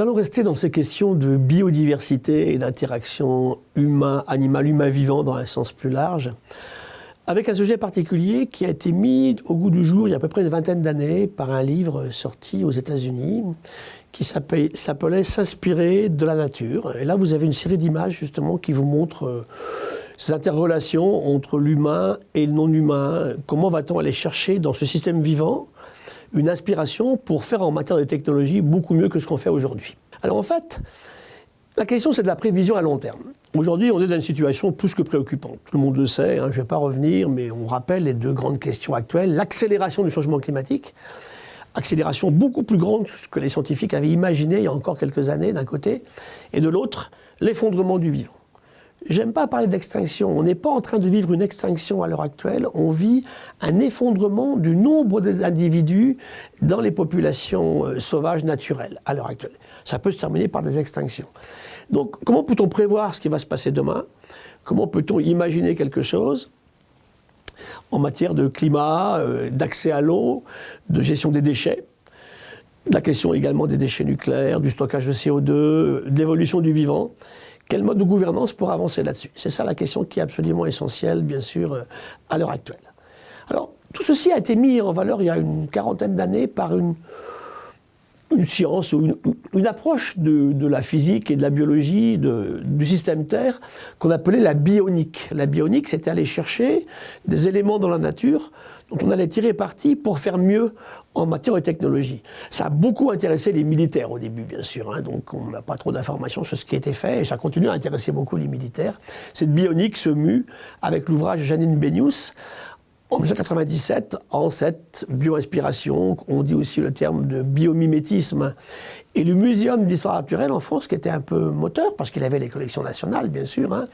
allons rester dans ces questions de biodiversité et d'interaction humain-animal, humain-vivant dans un sens plus large, avec un sujet particulier qui a été mis au goût du jour il y a à peu près une vingtaine d'années par un livre sorti aux États-Unis qui s'appelait S'inspirer de la nature. Et là, vous avez une série d'images justement qui vous montrent euh, ces interrelations entre l'humain et le non-humain. Comment va-t-on aller chercher dans ce système vivant une inspiration pour faire en matière de technologie beaucoup mieux que ce qu'on fait aujourd'hui. Alors en fait, la question c'est de la prévision à long terme. Aujourd'hui, on est dans une situation plus que préoccupante. Tout le monde le sait, hein, je ne vais pas revenir, mais on rappelle les deux grandes questions actuelles. L'accélération du changement climatique, accélération beaucoup plus grande que ce que les scientifiques avaient imaginé il y a encore quelques années d'un côté, et de l'autre, l'effondrement du vivant. J'aime pas parler d'extinction. On n'est pas en train de vivre une extinction à l'heure actuelle. On vit un effondrement du nombre des individus dans les populations euh, sauvages naturelles à l'heure actuelle. Ça peut se terminer par des extinctions. Donc, comment peut-on prévoir ce qui va se passer demain? Comment peut-on imaginer quelque chose en matière de climat, euh, d'accès à l'eau, de gestion des déchets? La question également des déchets nucléaires, du stockage de CO2, de l'évolution du vivant. Quel mode de gouvernance pour avancer là-dessus C'est ça la question qui est absolument essentielle, bien sûr, euh, à l'heure actuelle. Alors, tout ceci a été mis en valeur il y a une quarantaine d'années par une, une science ou une, approche de, la physique et de la biologie du système Terre qu'on appelait la bionique. La bionique, c'était aller chercher des éléments dans la nature dont on allait tirer parti pour faire mieux en matière de technologie. Ça a beaucoup intéressé les militaires au début, bien sûr, hein, donc on n'a pas trop d'informations sur ce qui a été fait, et ça continue à intéresser beaucoup les militaires. Cette bionique se mue avec l'ouvrage de Janine Benius en 1997, en cette bioinspiration, on dit aussi le terme de biomimétisme, et le Muséum d'histoire naturelle en France, qui était un peu moteur, parce qu'il avait les collections nationales, bien sûr, hein,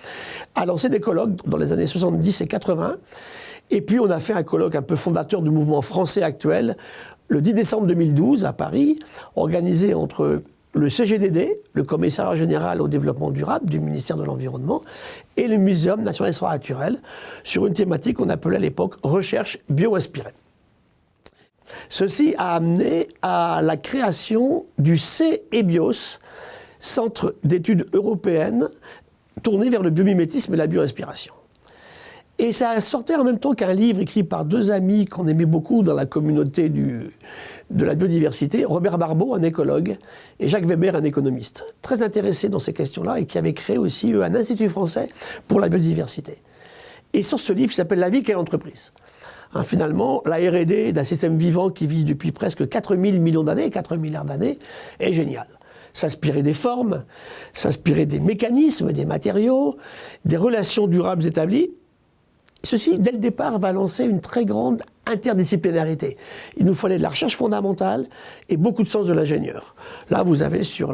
a lancé des colloques dans les années 70 et 80. Et puis on a fait un colloque un peu fondateur du mouvement français actuel, le 10 décembre 2012 à Paris, organisé entre le CGDD, le Commissariat général au développement durable du ministère de l'Environnement, et le Muséum national d'histoire naturelle, sur une thématique qu'on appelait à l'époque recherche bio-inspirée. Ceci a amené à la création du CEBIOS, Centre d'études européennes tourné vers le biomimétisme et la bioinspiration. Et ça sortait en même temps qu'un livre écrit par deux amis qu'on aimait beaucoup dans la communauté de la biodiversité, Robert Barbeau, un écologue, et Jacques Weber, un économiste, très intéressés dans ces questions-là et qui avaient créé aussi un institut français pour la biodiversité. Et sur ce livre, qui s'appelle La vie, quelle entreprise hein, Finalement, la R&D d'un système vivant qui vit depuis presque 4000 millions d'années, 4 milliards d'années, est génial s'inspirer des formes, s'inspirer des mécanismes, des matériaux, des relations durables établies, Ceci, dès le départ, va lancer une très grande interdisciplinarité. Il nous fallait de la recherche fondamentale et beaucoup de sens de l'ingénieur. Là, vous avez sur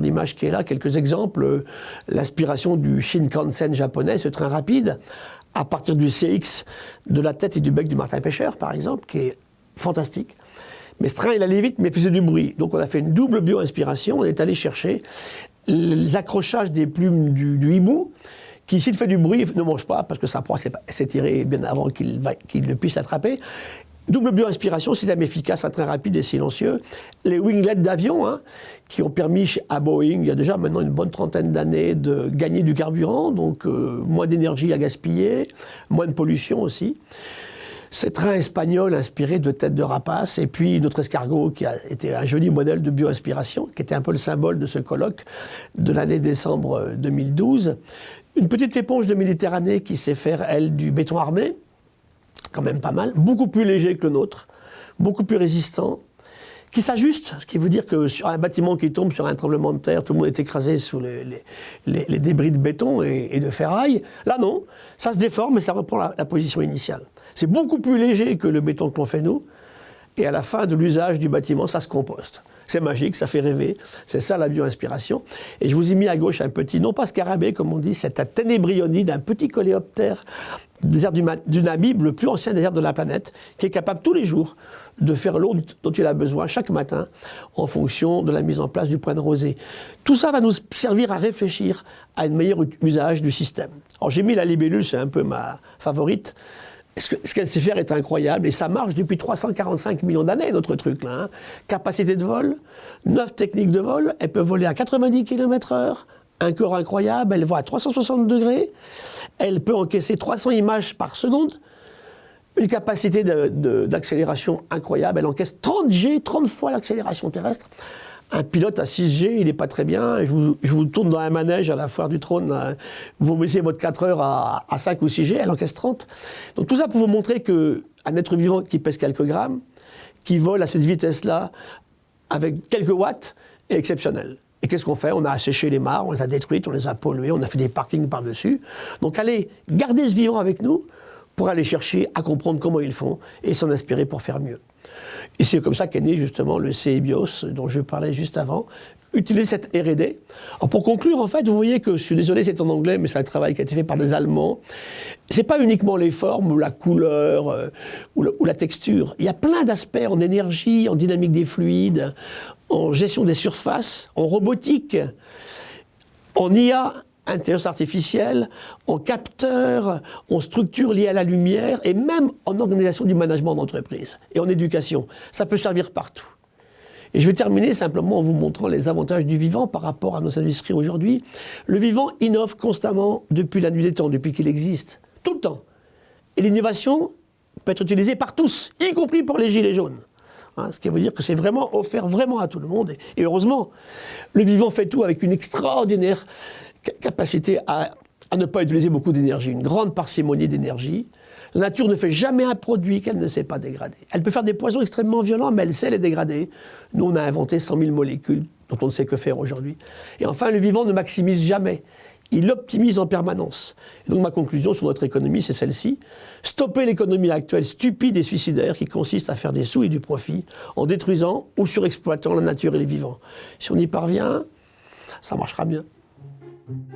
l'image qui est là quelques exemples. L'inspiration du Shinkansen japonais, ce train rapide, à partir du CX, de la tête et du bec du martin pêcheur, par exemple, qui est fantastique. Mais ce train, il allait vite, mais faisait du bruit. Donc on a fait une double bio-inspiration. On est allé chercher les accrochages des plumes du hibou, qui, s'il fait du bruit, ne mange pas, parce que sa proie s'est tirée bien avant qu'il ne puisse l'attraper. Double bio-inspiration, système efficace, train rapide et silencieux. Les winglets d'avion, hein, qui ont permis à Boeing, il y a déjà maintenant une bonne trentaine d'années, de gagner du carburant, donc euh, moins d'énergie à gaspiller, moins de pollution aussi. Ces trains espagnols inspirés de têtes de rapace, et puis notre escargot qui a été un joli modèle de bio-inspiration, qui était un peu le symbole de ce colloque de l'année décembre 2012. Une petite éponge de Méditerranée qui sait faire, elle, du béton armé, quand même pas mal, beaucoup plus léger que le nôtre, beaucoup plus résistant, qui s'ajuste, ce qui veut dire que sur un bâtiment qui tombe sur un tremblement de terre, tout le monde est écrasé sous les, débris de béton et, de ferraille. Là, non, ça se déforme et ça reprend la, la position initiale. C'est beaucoup plus léger que le béton que l'on fait nous, et à la fin de l'usage du bâtiment, ça se composte. C'est magique, ça fait rêver. C'est ça la bio-inspiration. Et je vous ai mis à gauche un petit, non pas scarabée comme on dit, c'est un ténébrionie d'un petit coléoptère désert du, Namib, le plus ancien désert de la planète, qui est capable tous les jours de faire l'eau dont il a besoin chaque matin en fonction de la mise en place du point de rosée. Tout ça va nous servir à réfléchir à un meilleur usage du système. Alors j'ai mis la libellule, c'est un peu ma favorite. Ce qu'elle sait faire est incroyable et ça marche depuis 345 millions d'années, notre truc là. Hein. Capacité de vol, 9 techniques de vol, elle peut voler à 90 km/h, un corps incroyable, elle voit à 360 degrés, elle peut encaisser 300 images par seconde, une capacité d'accélération incroyable, elle encaisse 30 G, 30 fois l'accélération terrestre. Un pilote à 6G, il n'est pas très bien. Je vous, tourne dans un manège à la foire du trône. Vous mettez votre 4 heures à, 5 ou 6G, elle encaisse 30. Donc tout ça pour vous montrer qu'un être vivant qui pèse quelques grammes, qui vole à cette vitesse-là, avec quelques watts, est exceptionnel. Et qu'est-ce qu'on fait? On a asséché les mares, on les a détruites, on les a polluées, on a fait des parkings par-dessus. Donc allez, gardez ce vivant avec nous pour aller chercher à comprendre comment ils font et s'en inspirer pour faire mieux. Et c'est comme ça qu'est né justement le CEBIOS dont je parlais juste avant, utiliser cette R&D. pour conclure, en fait, vous voyez que, je suis désolé, c'est en anglais, mais c'est un travail qui a été fait par des Allemands. C'est pas uniquement les formes ou la couleur euh, ou, ou, la, texture. Il y a plein d'aspects en énergie, en dynamique des fluides, en gestion des surfaces, en robotique, en IA intelligence artificielle, en capteur, en structure liée à la lumière et même en organisation du management d'entreprise et en éducation. Ça peut servir partout. Et je vais terminer simplement en vous montrant les avantages du vivant par rapport à nos industries aujourd'hui. Le vivant innove constamment depuis la nuit des temps, depuis qu'il existe, tout le temps. Et l'innovation peut être utilisée par tous, y compris pour les gilets jaunes. Hein, ce qui veut dire que c'est vraiment offert vraiment à tout le monde. Et heureusement, le vivant fait tout avec une extraordinaire capacité à, ne pas utiliser beaucoup d'énergie, une grande parcimonie d'énergie. La nature ne fait jamais un produit qu'elle ne sait pas dégrader. Elle peut faire des poisons extrêmement violents, mais elle sait les dégrader. Nous, on a inventé 100 000 molécules dont on ne sait que faire aujourd'hui. Et enfin, le vivant ne maximise jamais. Il optimise en permanence. Et donc ma conclusion sur notre économie, c'est celle-ci. Stopper l'économie actuelle stupide et suicidaire qui consiste à faire des sous et du profit en détruisant ou surexploitant la nature et les vivants. Si on y parvient, ça marchera mieux. thank you